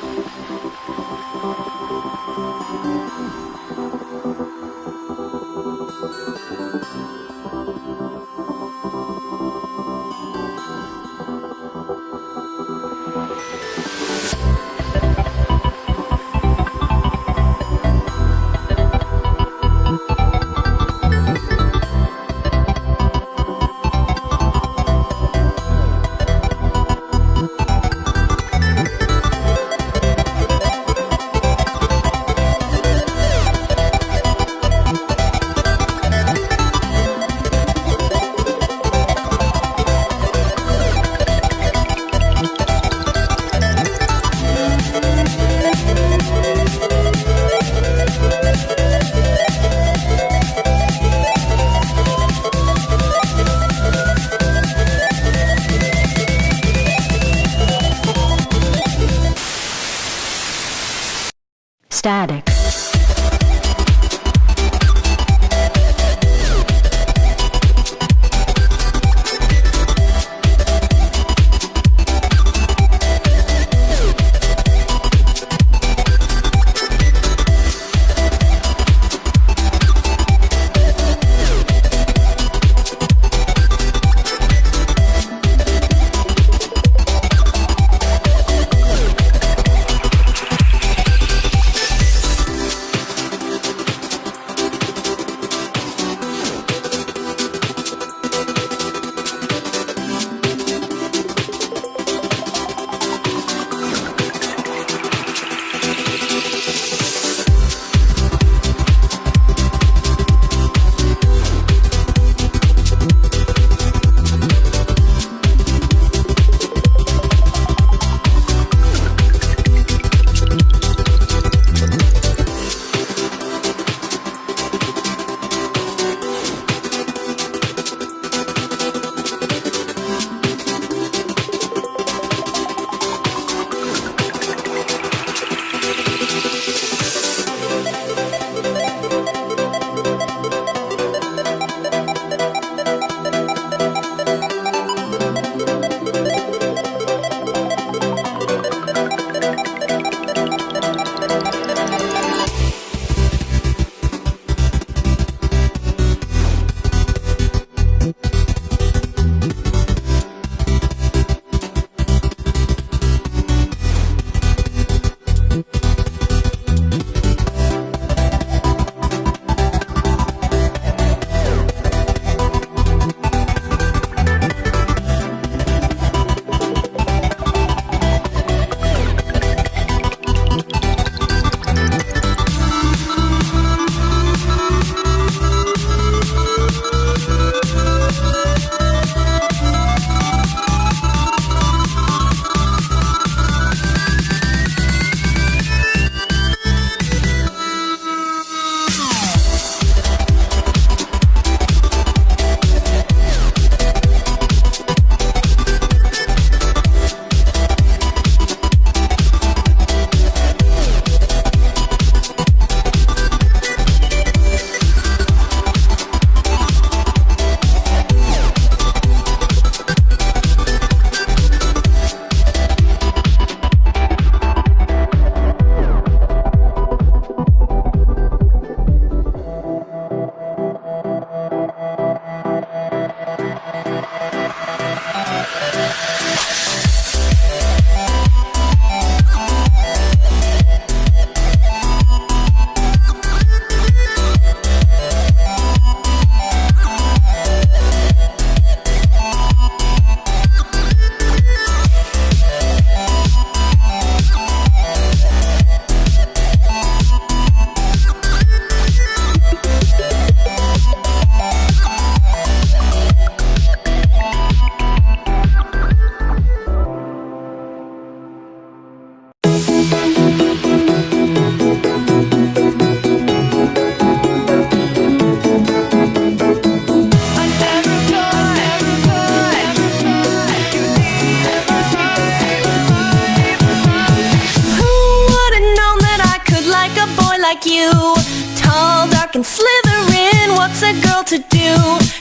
Thank you. Static. You? Tall, dark, and slithering, what's a girl to do?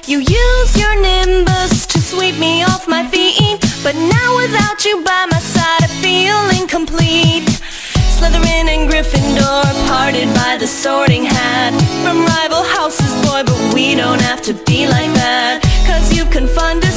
You use your nimbus to sweep me off my feet But now without you by my side I feel incomplete Slytherin and Gryffindor parted by the sorting hat. From rival houses, boy, but we don't have to be like that. Cause you've confunded me,